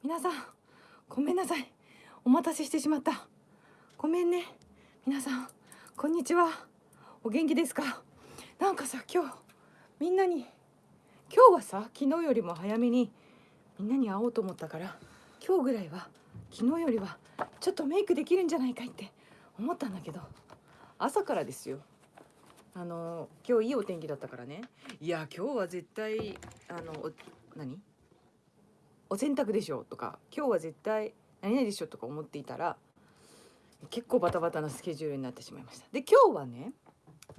皆さんごめんなさい。お待たせしてしまった。ごめんね。皆さんこんにちは。お元気ですか？なんかさ今日みんなに今日はさ昨日よりも早めにみんなに会おうと思ったから今日ぐらいは昨日よりはちょっとメイクできるんじゃないかって思ったんだけど朝からですよ。あの今日いいお天気だったからね。いや今日は絶対あの何？お洗濯でしょとか今日は絶対何々でしょとか思っていたら結構バタバタなスケジュールになってしまいました。で今日はね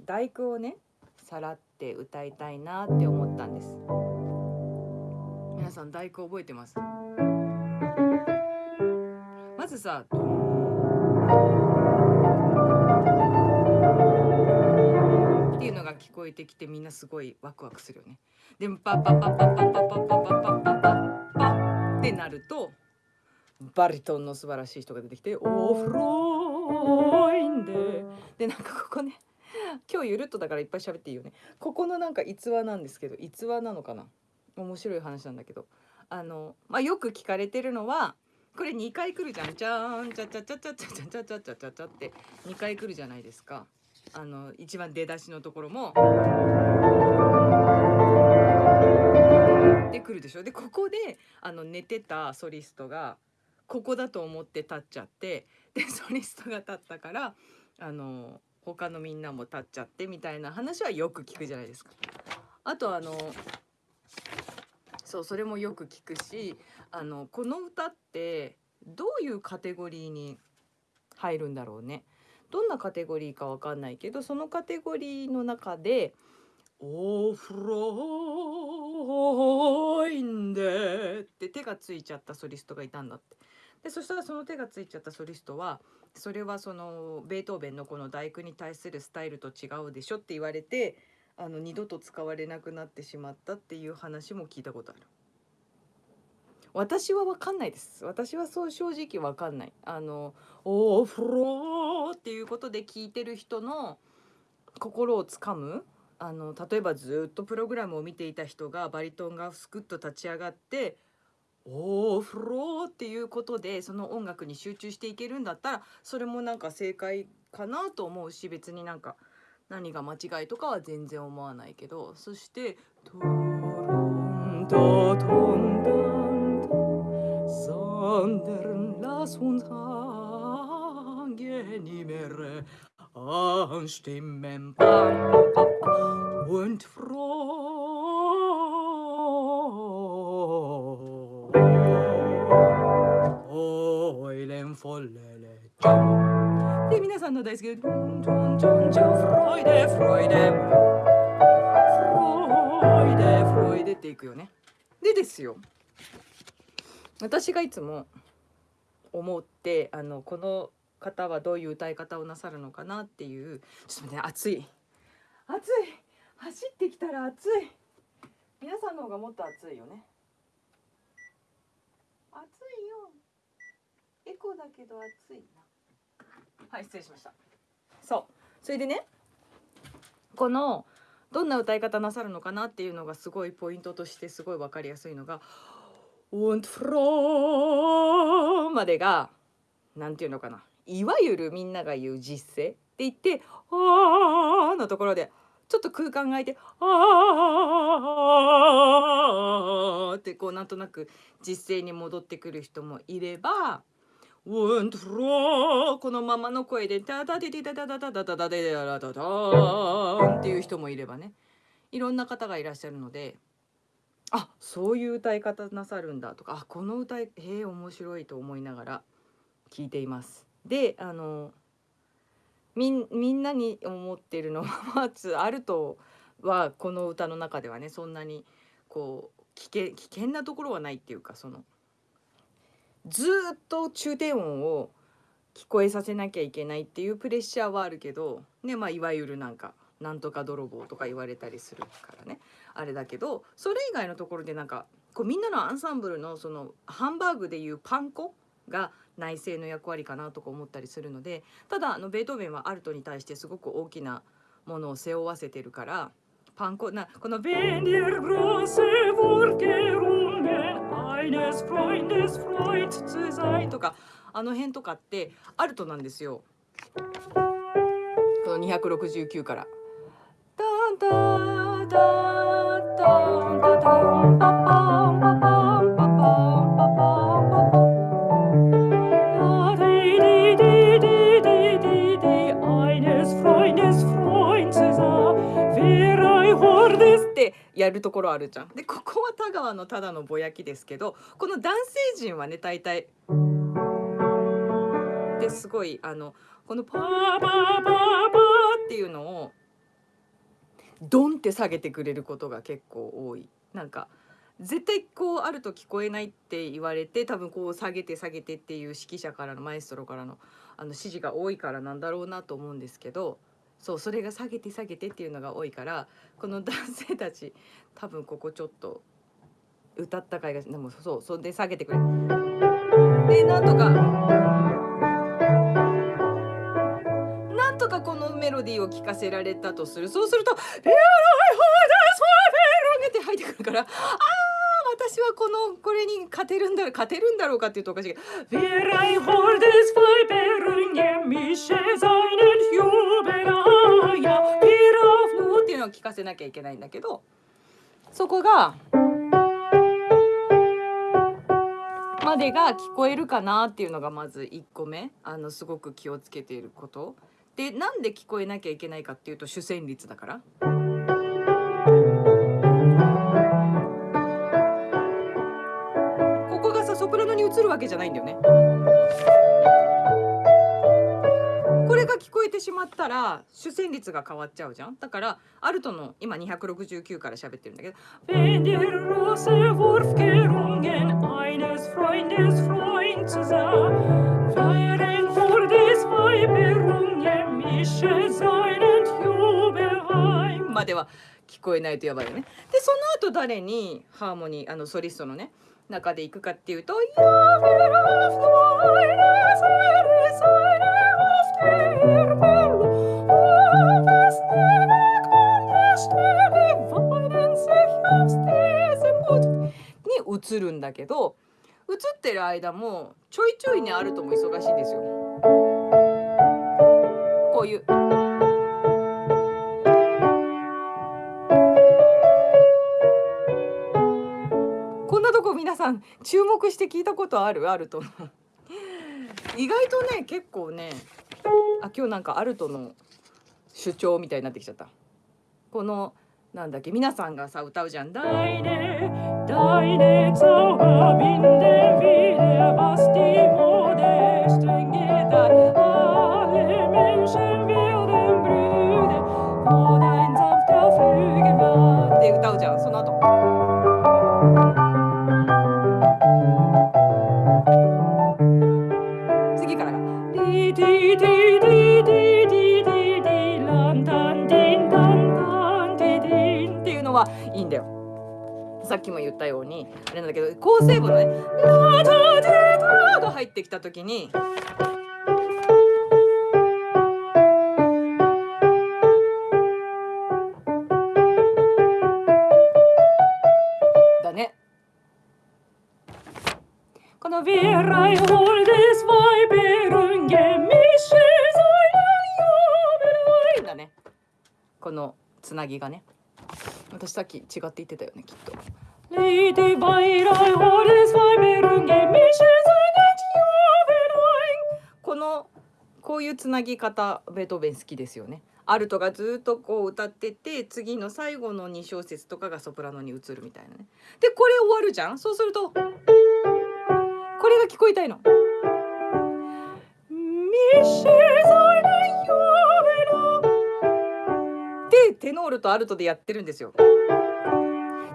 第九をねさらって歌いたいなって思ったんです。皆さん第九覚えてます？まずさっていうのが聞こえてきてみんなすごいワクワクするよね。でもパパパパパパパパパパパパってなるとバリトンの素晴らしい人が出てきて「オフロインで」でなんかここね今日ゆるっとだからいっぱい喋っていいよねここのなんか逸話なんですけど逸話なのかな面白い話なんだけどあの、まあ、よく聞かれてるのはこれ2回来るじゃんじゃーんちゃちゃちゃちゃちゃちゃちゃちゃちゃちゃちゃって2回来るじゃないですかあの一番出だしのところも。で来るでしょでここであの寝てたソリストがここだと思って立っちゃってでソリストが立ったからあの他のみんなも立っちゃってみたいな話はよく聞くじゃないですか。あとあのそうそれもよく聞くしあのこの歌ってどういうカテゴリーに入るんだろうね。どんなカテゴリーかわかんないけどそのカテゴリーの中で「オフロインで」って手がついちゃったソリストがいたんだって。でそしたらその手がついちゃったソリストはそれはそのベートーベンのこの第九に対するスタイルと違うでしょって言われてあの二度と使われなくなってしまったっていう話も聞いたことある。私は分かんないです私はそう正直分かんないあの「お風呂」っていうことで聞いてる人の心をつかむあの例えばずっとプログラムを見ていた人がバリトンがすくっと立ち上がって「お風呂」っていうことでその音楽に集中していけるんだったらそれもなんか正解かなと思うし別になんか何が間違いとかは全然思わないけどそして「トロントトンダン」sondern lass uns angenehmere von Stimmen で皆さんの大好きでフロイデフロイデっていくよねでですよ私がいつも思ってあのこの方はどういう歌い方をなさるのかなっていうちょっとね暑い。暑い。走ってきたら暑い。皆さんの方がもっと暑いよね。暑いよ。エコだけど暑いな。はい失礼しました。そう。それでねこのどんな歌い方なさるのかなっていうのがすごいポイントとしてすごい分かりやすいのが und froh までがなんていうのかないわゆるみんなが言う実声って言って「あー」のところでちょっと空間が空いて「あー」ってこうなんとなく実声に戻ってくる人もいれば「und froh」このままの声で「タタテテタタタタタタタテタタタン」っていう人もいればねいろんな方がいらっしゃるので。あそういう歌い方なさるんだとかあこの歌ええ面白いと思いながら聞いています。であのみんなに思ってるのはまずあるとはこの歌の中ではねそんなにこう危険危険なところはないっていうかそのずっと中低音を聞こえさせなきゃいけないっていうプレッシャーはあるけどねまあいわゆるなんかなんとか泥棒とか言われたりするからねあれだけどそれ以外のところでなんかこうみんなのアンサンブルのそのハンバーグでいうパン粉が内政の役割かなとか思ったりするのでただあのベートーベンはアルトに対してすごく大きなものを背負わせてるからパン粉なこの「ベンディルグローセ・ボルケルンゲンア Eines Freundes Freund zu sein とかあの辺とかってアルトなんですよ。この269から。タンタンやるところあるじゃん。でここは田川のただのぼやきですけどこの男性陣はね大体ですごいあのこのパーパーパーパーっていうのをドンって下げてくれることが結構多い。なんか絶対こうあると聞こえないって言われて多分こう下げて下げてっていう指揮者からのマエストロからのあの指示が多いからなんだろうなと思うんですけどそうそれが下げて下げてっていうのが多いからこの男性たち多分ここちょっと歌った回がでもそうそれで下げてくれ。でなんとかなんとかこのメロディーを聴かせられたとする。そうすると「レアライフォーダスファーベルン」って入ってくるからああ私はこのこれに勝てるんだ勝てるんだろうかっていうとおかしいけど「Wir ein Hordes Feuerbergen, のを聞かせなきゃいけないんだけどそこがまでが聞こえるかなっていうのがまず1個目あのすごく気をつけていること。でなんで聞こえなきゃいけないかっていうと主旋律だから。ここがさソプラノに移るわけじゃないんだよね。聞こえてしまったら主旋律が変わっちゃうじゃんだからアルトの今269から喋ってるんだけど「Wenn der Rose Wurfgerungen eines Freundes Freund sein Feiern vor des Weiberungen mische seinen Jubelheim」までは聞こえないとやばいよね。でその後誰にハーモニーあのソリストのね中で行くかっていうと「Ja, wir auf deine Seite, Seite auf der に移るんだけど移ってる間もちょいちょいねあるとも忙しいんですよ。こういう。こんなとこ皆さん注目して聞いたことある？アルトの意外とね結構ねあ今日なんかアルトの主張みたいになってきちゃったこのなんだっけ皆さんがさ歌うじゃん「Deine Heiligsauer Winde wieder, was die Mode streng geht さっきも言ったようにあれなんだけど構成部のね「ラタデタ」が入ってきた時に。「」だね。このつなぎがね。私さっき違って言ってたよねきっと。Lady Wir ein holdes Weimerunge Michel このこういうつなぎ方ベートーベン好きですよね。アルトがずっとこう歌ってて次の最後の2小節とかがソプラノに移るみたいなね。でこれ終わるじゃん？そうするとこれが聞こえたいの。でテノールとアルトでやってるんですよ。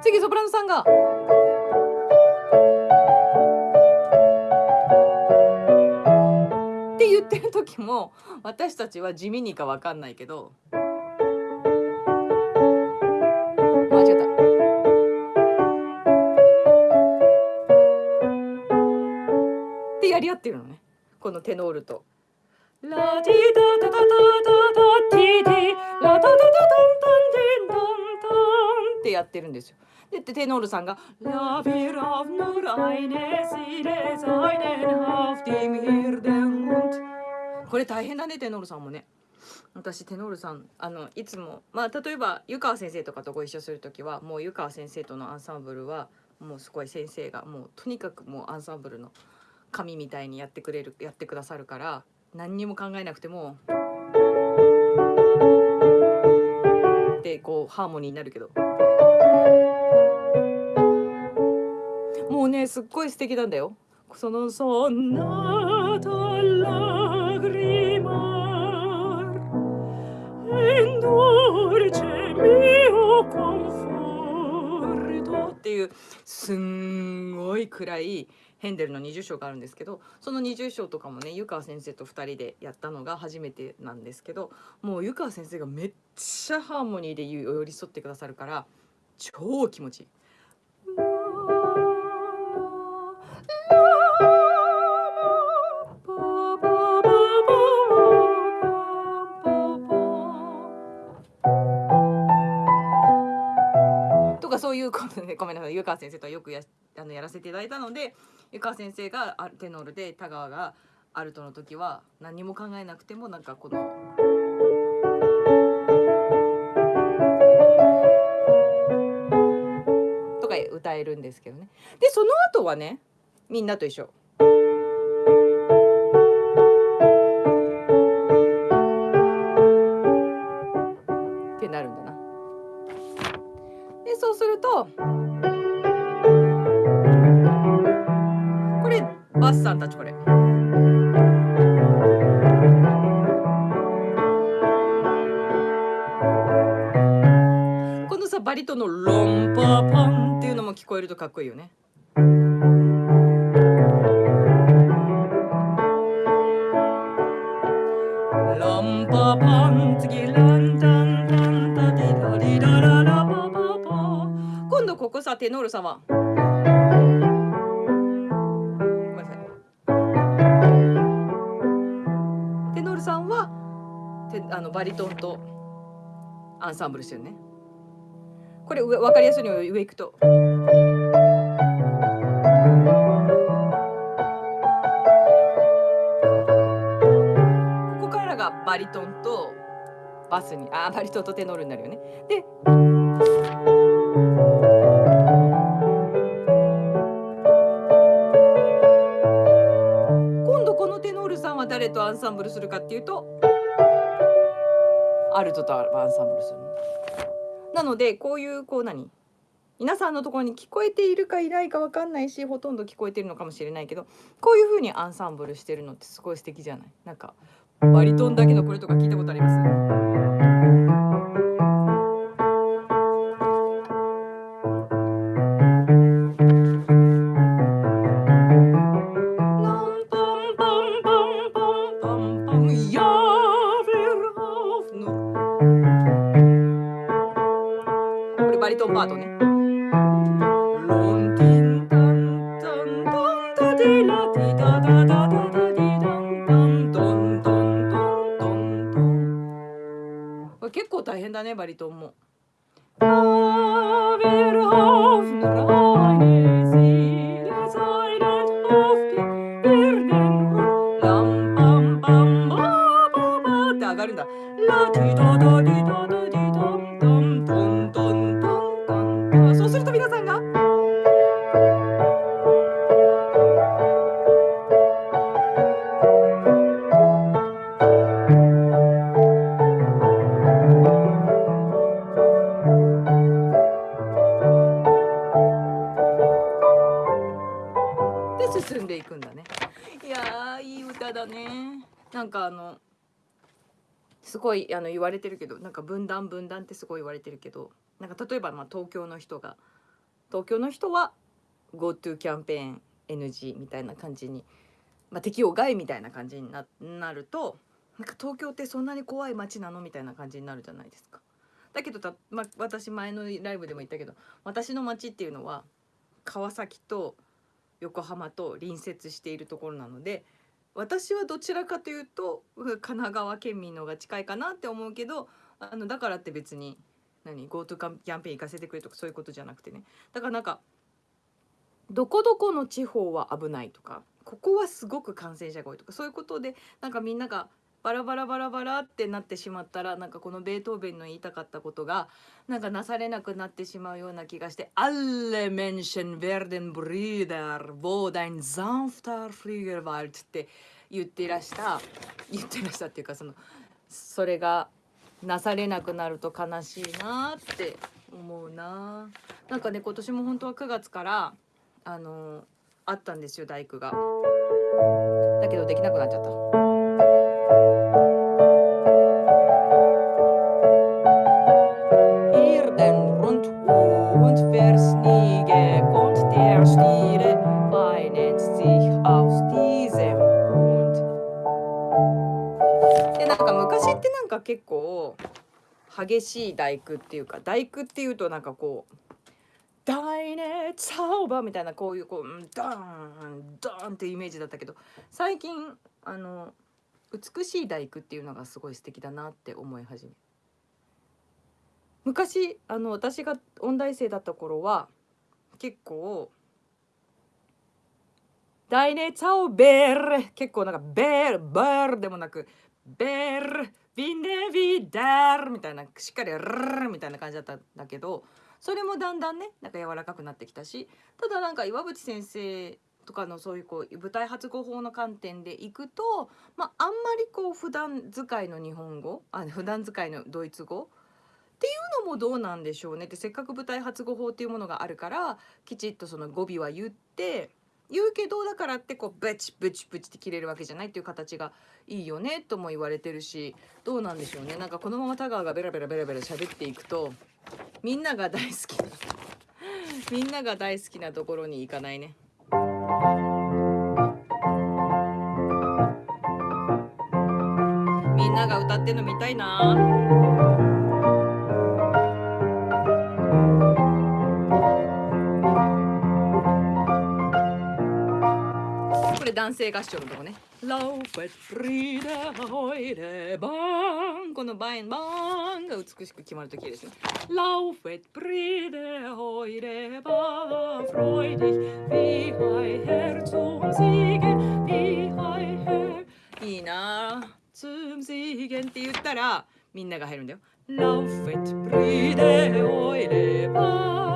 次ソプラノさんが。って言ってる時も私たちは地味にかわかんないけど間違った。ってやり合ってるのねこのテノールと。ラティタタタタタタティティラタタタタンタンテンタンタンってやってるんですよ。でテノールさんが「ラビラフヌライネシレザイネンハフティミヒルデンルント」これ大変だねテノールさんもね。私テノールさんあのいつもまあ例えば湯川先生とかとご一緒する時はもう湯川先生とのアンサンブルはもうすごい先生がもうとにかくもうアンサンブルの神みたいにやってくれるやってくださるから何にも考えなくてもでこうハーモニーになるけど。もうねすっごい素敵なんだよ。そのそんなたラグリマエンドルチェミオコンフォルトっていうすんごい暗いヘンデルの20章があるんですけどその20章とかもね湯川先生と2人でやったのが初めてなんですけどもう湯川先生がめっちゃハーモニーで寄り添ってくださるから超気持ちいい。ごめんなさい湯川先生とはよくやあのやらせていただいたので湯川先生がテノールで田川がアルトの時は何も考えなくてもなんかこの。とか歌えるんですけどね。でその後はねみんなと一緒。バリトンのロンパパンっていうのも聞こえるとかっこいいよね。ランパパン次ランタンタンタディラリラララパパパ今度ここさテノールさんはテノールさんはあのバリトンとアンサンブルしてるね。これ分かりやすいの上行くと。ここからがバリトンとバスにあバリトンとテノールになるよね。で今度このテノールさんは誰とアンサンブルするかっていうとアルトとアンサンブルする。なのでこういうこう何？皆さんのところに聞こえているかいないか分かんないしほとんど聞こえてるのかもしれないけどこういう風にアンサンブルしてるのってすごい素敵じゃない？なんかバリトンだけのこれとか聞いたことあります？いあの言われてるけどなんか分断分断ってすごい言われてるけどなんか例えばまあ東京の人が東京の人は GoTo キャンペーン NG みたいな感じに、まあ、適用外みたいな感じにななるとなんか東京ってそんなに怖い街なのみたいな感じになるじゃないですか。だけどた、まあ、私前のライブでも言ったけど私の街っていうのは川崎と横浜と隣接しているところなので私はどちらかというと神奈川県民の方が近いかなって思うけどあのだからって別に何 GoTo キャンペーン行かせてくれとかそういうことじゃなくてね。だからなんかどこどこの地方は危ないとかここはすごく感染者が多いとかそういうことでなんかみんながバラバラバラバラってなってしまったらなんかこのベートーベンの言いたかったことがなんかなされなくなってしまうような気がして「Alle Menschen werden Brüder, wo dein sanfter Flügelwald」って言ってらした言ってらしたっていうかそのそれがなされなくなると悲しいなって思うな。なんかね今年も本当は9月からあのあったんですよ大工が。だけどできなくなっちゃった。激しい大工っていうか大工っていうとなんかこう大熱サーバーみたいなこういうこううんドーンドーンっていうイメージだったけど最近あの美しい大工っていうのがすごい素敵だなって思い始め昔あの私が音大生だった頃は結構大熱サーベル結構なんかベールベルでもなくベールビンデビダールみたいなしっかりルルみたいな感じだったんだけどそれもだんだんねなんか柔らかくなってきたしただなんか岩渕先生とかのそういうこう舞台発語法の観点でいくと、まあ、あんまりこう普段使いの日本語あ普段使いのドイツ語っていうのもどうなんでしょうねってせっかく舞台発語法っていうものがあるからきちっとその語尾は言って言うけどだからってこうブチブチブチって切れるわけじゃないっていう形がいいよねとも言われてるしどうなんでしょうねなんかこのまま田川がベラベラベラベラ喋っていくとみんなが大好きな みんなが大好きなところに行かないね。みんなが歌ってんの見たいな。男性合唱のとこね。ラフェッリーバーこのバインバーンが美しく決まるときですね。ラウフェリーバーンフンいいなツームシーゲンって言ったらみんなが入るんだよ。ラウフリーダホイレバーン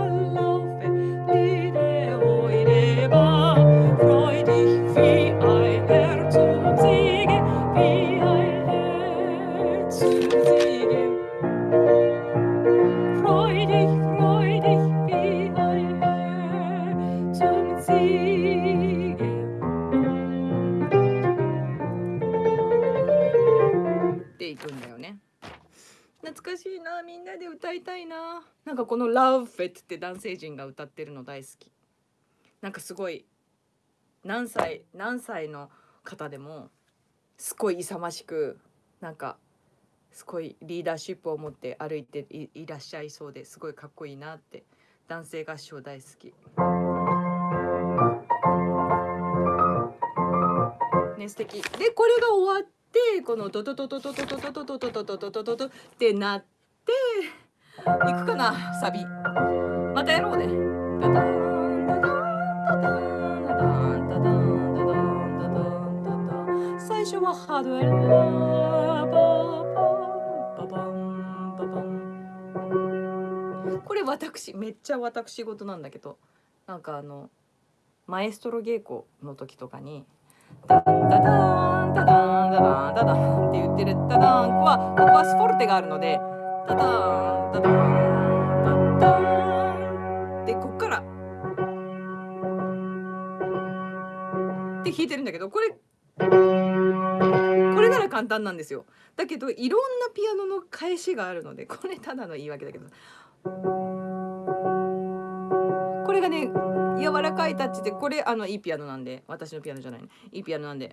なで歌いたいな。なんかこの「Love It」って男性陣が歌ってるの大好き。なんかすごい何歳何歳の方でもすごい勇ましくなんかすごいリーダーシップを持って歩いていらっしゃいそうですごいかっこいいなって男性合唱大好き。ね素敵。でこれが終わってこのドドドドドドドドドドドドドドドドドってなっていくかなサビ。またやろうね。ダダンダダンダダン最初はハードウルこれ私めっちゃ私事なんだけどなんかあのマエストロ稽古の時とかに「ダンダダンダダンダダンダダン」って言ってる「ダダン」はここはスフォルテがあるので「ダダンダダンダダンでこっからって弾いてるんだけどこれこれなら簡単なんですよだけどいろんなピアノの返しがあるのでこれただの言い訳だけどこれがね柔らかいタッチでこれあのいいピアノなんで私のピアノじゃないねいいピアノなんで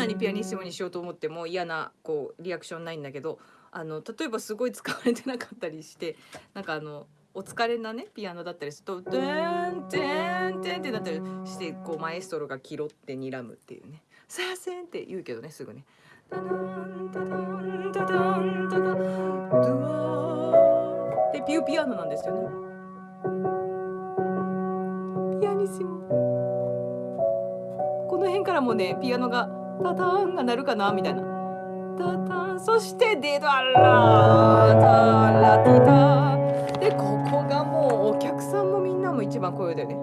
なにピアニッシモにしようと思っても嫌なこうリアクションないんだけどあの例えばすごい使われてなかったりしてなんかあのお疲れなねピアノだったりすると「ドゥーンテーンテン」ってなったりしてこうマエストロがキロって睨むっていうね「さあせん」って言うけどねすぐね。タダンタダンタダンタダンドゥワーでピューピアノなんですよねピアニッシモこの辺からもねピアノがタタンが鳴るかな？みたいな。タタンそしてデドラタラティタでここがもうお客さんもみんなも一番声だよね。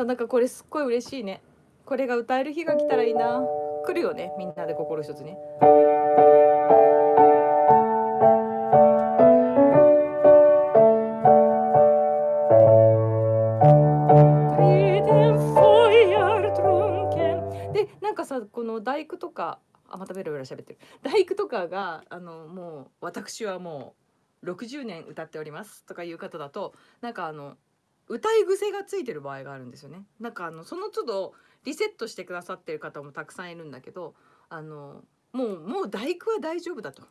さなんかこれすっごい嬉しいね。これが歌える日が来たらいいな。来るよねみんなで心一つに。でなんかさこの大工とかあまたベラベラ喋ってる。大工とかがあのもう私はもう60年歌っておりますとかいう方だとなんかあの歌い癖がついてる場合があるんですよね。なんかあのその都度リセットしてくださってる方もたくさんいるんだけどあのもうもう大工は大丈夫だと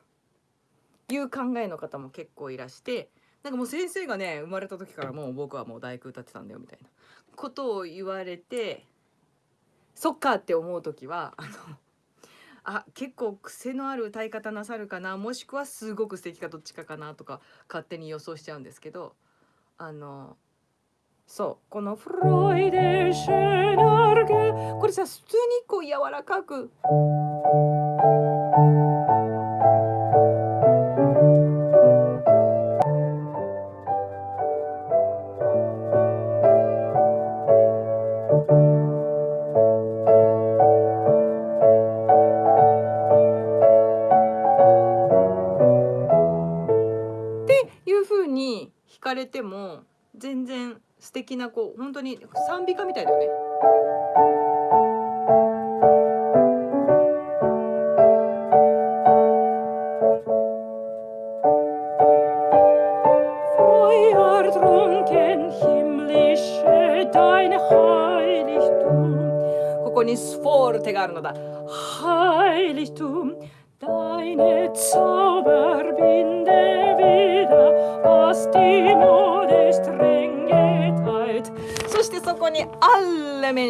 いう考えの方も結構いらしてなんかもう先生がね生まれた時からもう僕はもう大工歌ってたんだよみたいなことを言われてそっかって思う時はあのあ結構癖のある歌い方なさるかなもしくはすごく素敵かどっちかかなとか勝手に予想しちゃうんですけどあのそうこの「フロイデシェナルゲ」これさ普通にこう柔らかく。素敵なこう本当に賛美歌みたいだよね。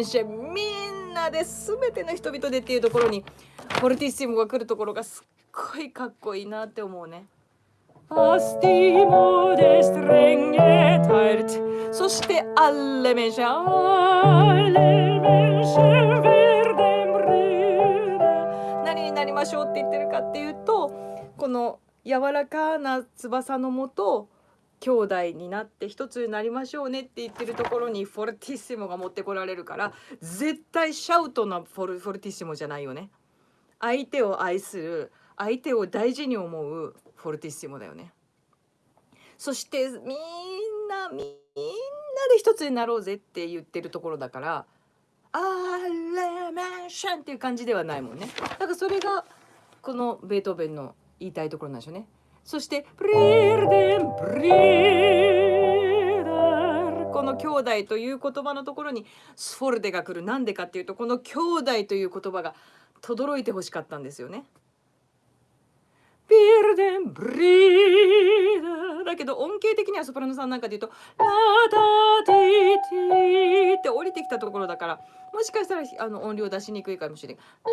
ッレメンシェみんなで全ての人々でっていうところにフォルティッシモが来るところがすっごいかっこいいなって思うね。そしてアレメシェアレメシェ werden Brüder 何になりましょうって言ってるかっていうとこの柔らかな翼のもと兄弟になって一つになりましょうねって言ってるところにフォルティッシモが持ってこられるから絶対シャウトなフォルフォルティッシモじゃないよね。相手を愛する相手を大事に思うフォルティッシモだよね。そしてみんなみんなで一つになろうぜって言ってるところだからアーレメンションっていう感じではないもんね。だからそれがこのベートーベンの言いたいところなんでしょうね。そして「ブリーデンブリーダー」この兄弟という言葉のところにスフォルデが来るなんでかっていうとこの兄弟という言葉が轟いてほしかったんですよね。ビルデンブリーダーだけど音形的にはソプラノさんなんかで言うと「ラダディティ」って降りてきたところだからもしかしたらあの音量出しにくいかもしれない。ラ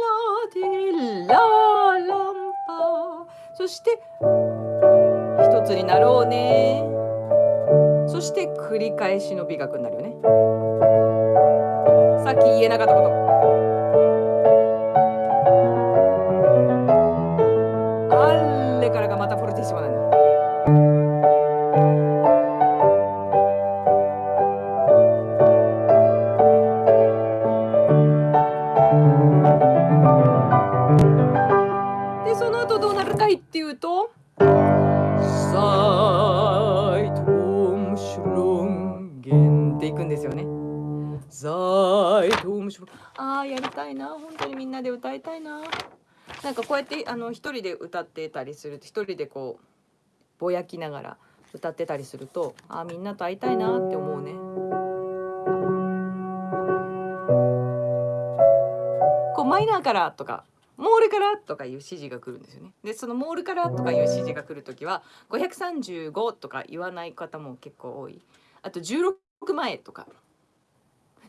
ディラランパそしてつになろうね。そして繰り返しの美学になるよね。さっき言えなかったこと。サイトムシュルンああやりたいな本当にみんなで歌いたいな。なんかこうやってあの一人で歌ってたりすると一人でこうぼやきながら歌ってたりするとあみんなと会いたいなって思うね。こうマイナーからとかモールからとかいう指示が来るんですよね。でそのモールからとかいう指示が来る時は535とか言わない方も結構多い。あと16前とか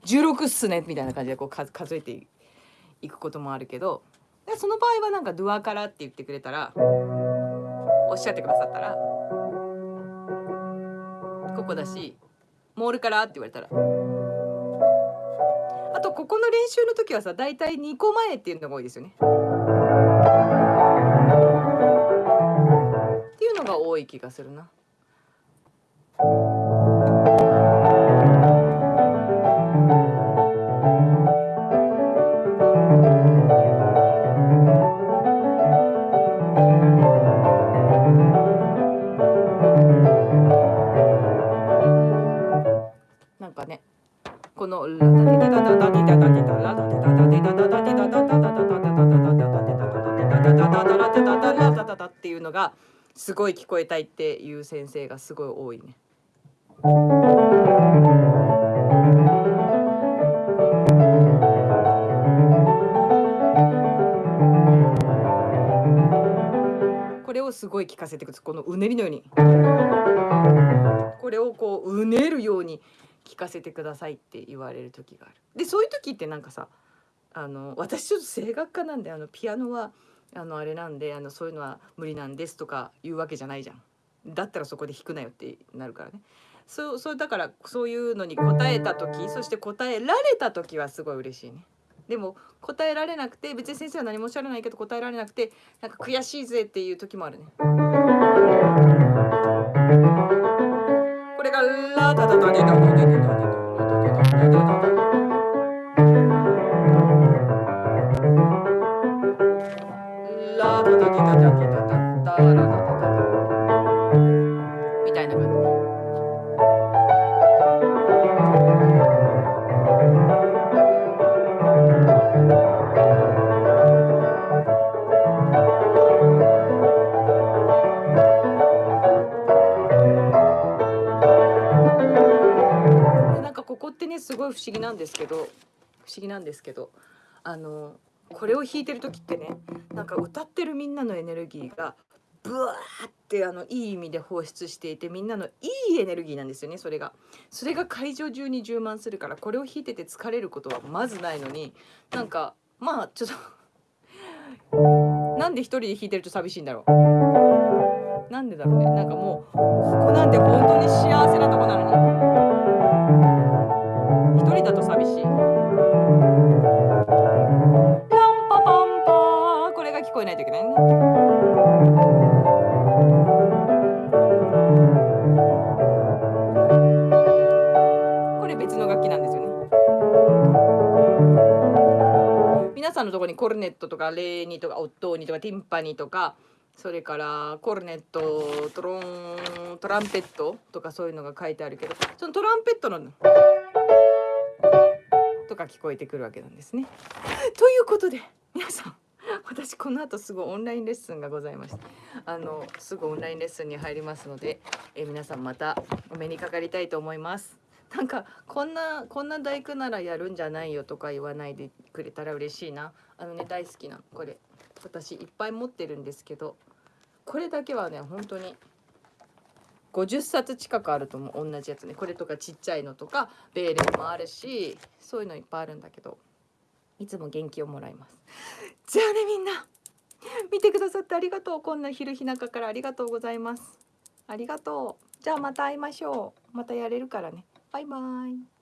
16っすねみたいな感じでこう数えていくこともあるけどでその場合はなんかドゥアからって言ってくれたらおっしゃってくださったらここだしモールからって言われたらあとここの練習の時はさ大体2個前っていうのが多いですよね。っていうのが多い気がするな。すごい聞こえたいっていう先生がすごい多いね。これをすごい聞かせてくるこのうねりのようにこれをこううねるように聞かせてくださいって言われる時がある。でそういう時ってなんかさあの私ちょっと声楽家なんであのピアノはあのあれなんであのそういうのは無理なんですとか言うわけじゃないじゃん。だったらそこで弾くなよってなるからね。そうそうだからそういうのに答えた時そして答えられた時はすごい嬉しいね。でも答えられなくて別に先生は何もおっしゃらないけど答えられなくてなんか悔しいぜっていう時もあるね。これがラタタタタタここってねすごい不思議なんですけど不思議なんですけどあのこれを弾いてる時ってねなんか歌ってるみんなのエネルギーがブワーってあのいい意味で放出していてみんなのいいエネルギーなんですよねそれが。それが会場中に充満するからこれを弾いてて疲れることはまずないのになんかまあちょっとなんで一人で弾いてると寂しいんだろう。なんでだろうね。なんかもうここなんて本当に幸せなとこなのに。一人だと寂しい。ランパパンパこれが聞こえないといけないね。これ別の楽器なんですよね。皆さんのところにコルネットとかレーニとかオットーニとかティンパニとかそれからコルネットトロントランペットとかそういうのが書いてあるけどそのトランペットのとか聞こえてくるわけなんですね。ということで皆さん私この後すぐオンラインレッスンがございましてあのすぐオンラインレッスンに入りますのでえ皆さんまたお目にかかりたいと思います。なんかこんなこんな大工ならやるんじゃないよとか言わないでくれたら嬉しいなあのね大好きなこれ私いっぱい持ってるんですけどこれだけはね本当に50冊近くあると思う。同じやつね。これとかちっちゃいのとかベーレンもあるしそういうのいっぱいあるんだけどいつも元気をもらいます。じゃあねみんな。見てくださってありがとう。こんな昼日中からありがとうございます。ありがとう。じゃあまた会いましょう。またやれるからね。バイバイ。